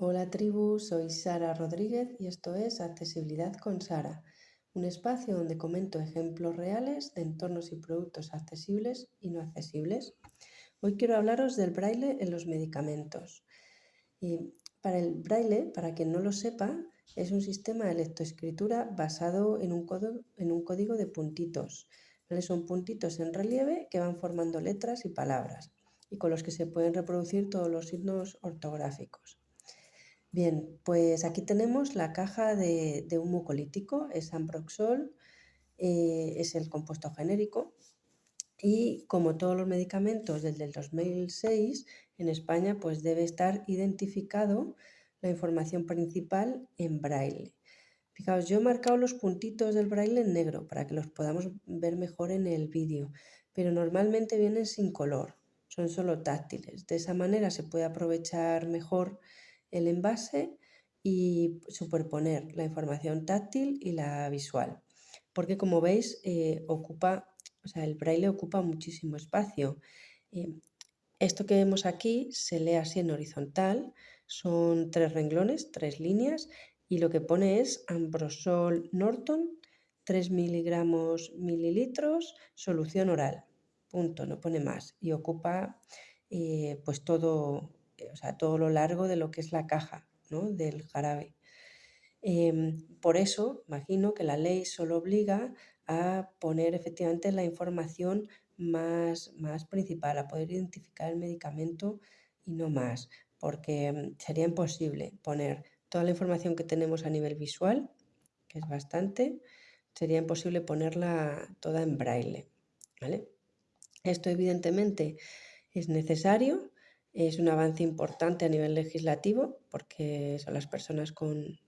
Hola tribu, soy Sara Rodríguez y esto es Accesibilidad con Sara, un espacio donde comento ejemplos reales de entornos y productos accesibles y no accesibles. Hoy quiero hablaros del braille en los medicamentos. Y para el braille, para quien no lo sepa, es un sistema de lectoescritura basado en un, en un código de puntitos. Son puntitos en relieve que van formando letras y palabras y con los que se pueden reproducir todos los signos ortográficos. Bien, pues aquí tenemos la caja de, mucolítico, es Amproxol, eh, es el compuesto genérico y como todos los medicamentos desde el 2006 en España pues debe estar identificado la información principal en braille. Fijaos, yo he marcado los puntitos del braille en negro para que los podamos ver mejor en el vídeo, pero normalmente vienen sin color, son solo táctiles. De esa manera se puede aprovechar mejor el envase y superponer la información táctil y la visual. Porque como veis, eh, ocupa, o sea, el braille ocupa muchísimo espacio. Eh, esto que vemos aquí se lee así en horizontal, son tres renglones, tres líneas, y lo que pone es Ambrosol Norton, 3 miligramos mililitros, solución oral. Punto, no pone más. Y ocupa eh, pues todo, o sea, todo lo largo de lo que es la caja del jarabe. Em, por eso, imagino que la ley solo obliga a poner efectivamente la información más, más principal, a poder identificar el medicamento y no más, porque em, sería imposible poner toda la información que tenemos a nivel visual, que es bastante, sería imposible ponerla toda en braille. ¿vale? Esto evidentemente es necesario es un avance importante a nivel legislativo porque son las personas con,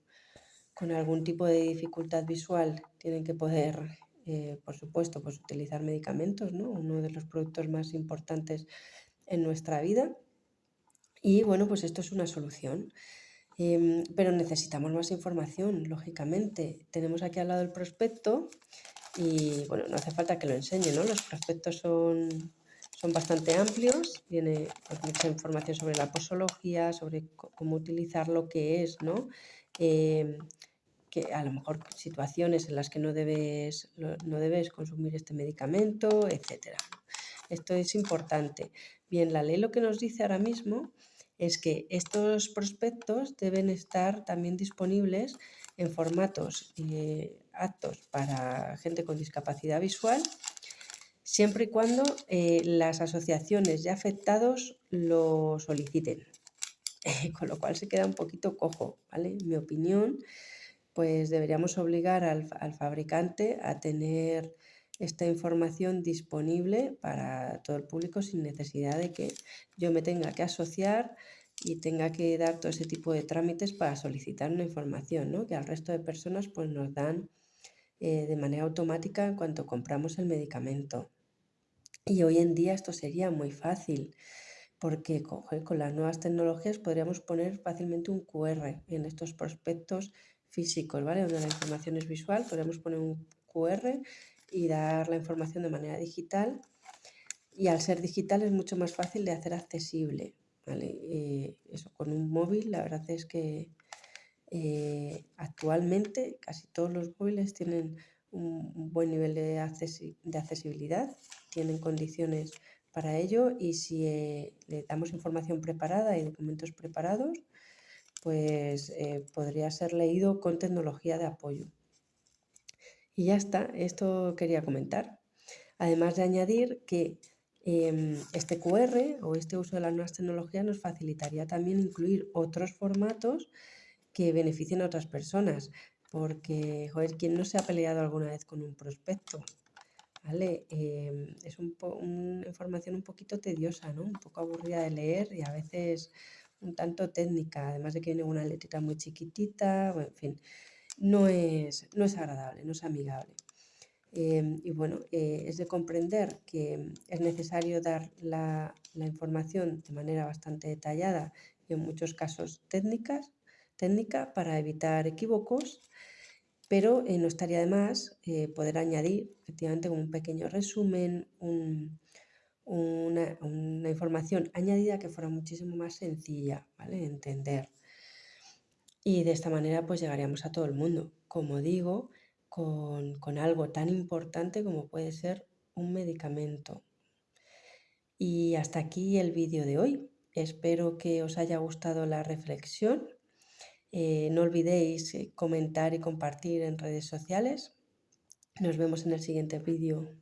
algún tipo de dificultad visual tienen que poder, eh, por supuesto, pues utilizar medicamentos, ¿no? uno de los productos más importantes en nuestra vida. Y bueno, pues esto es una solución. Em, pero necesitamos más información, lógicamente. Tenemos aquí al lado el prospecto y bueno, no hace falta que lo enseñe, ¿no? Los prospectos son son bastante amplios, tiene pues, mucha información sobre la posología, sobre cómo utilizar lo que es, ¿no? Em, que a lo mejor situaciones en las que no debes, no debes consumir este medicamento, etc. Esto es importante. Bien, la ley lo que nos dice ahora mismo es que estos prospectos deben estar también disponibles en formatos eh, aptos para gente con discapacidad visual siempre y cuando eh, las asociaciones ya afectados lo soliciten. con lo cual se queda un poquito cojo, ¿vale? En mi opinión, pues deberíamos obligar al, fabricante a tener esta información disponible para todo el público sin necesidad de que yo me tenga que asociar y tenga que dar todo ese tipo de trámites para solicitar una información, ¿no? que al resto de personas pues nos dan eh, de manera automática en cuanto compramos el medicamento. Y hoy en día esto sería muy fácil, porque con las nuevas tecnologías podríamos poner fácilmente un QR en estos prospectos físicos, ¿vale? Donde la información es visual, podríamos poner un QR y dar la información de manera digital. Y al ser digital es mucho más fácil de hacer accesible, ¿vale? Eh, eso con un móvil, la verdad es que eh, actualmente casi todos los móviles tienen un, buen nivel de, accesibilidad tienen condiciones para ello y si eh, le damos información preparada y documentos preparados, pues eh, podría ser leído con tecnología de apoyo. Y ya está, esto quería comentar. Además de añadir que em, este QR o este uso de las nuevas tecnologías nos facilitaría también incluir otros formatos que beneficien a otras personas. Porque, joder, ¿quién no se ha peleado alguna vez con un prospecto? ¿vale? Em, es una información un poquito tediosa, ¿no? Un poco aburrida de leer y a veces un tanto técnica, además de que viene una letrita muy chiquitita, en fin, no es, no es agradable, no es amigable. Em, y bueno, eh, es de comprender que es necesario dar la, la, información de manera bastante detallada y en muchos casos técnicas, técnica para evitar equívocos, pero eh, no estaría de más eh, poder añadir, efectivamente, un pequeño resumen, una, información añadida que fuera muchísimo más sencilla, ¿vale? Entender. Y de esta manera pues llegaríamos a todo el mundo, como digo, con algo tan importante como puede ser un medicamento. Y hasta aquí el vídeo de hoy. Espero que os haya gustado la reflexión eh, no olvidéis eh, comentar y compartir en redes sociales. Nos vemos en el siguiente vídeo.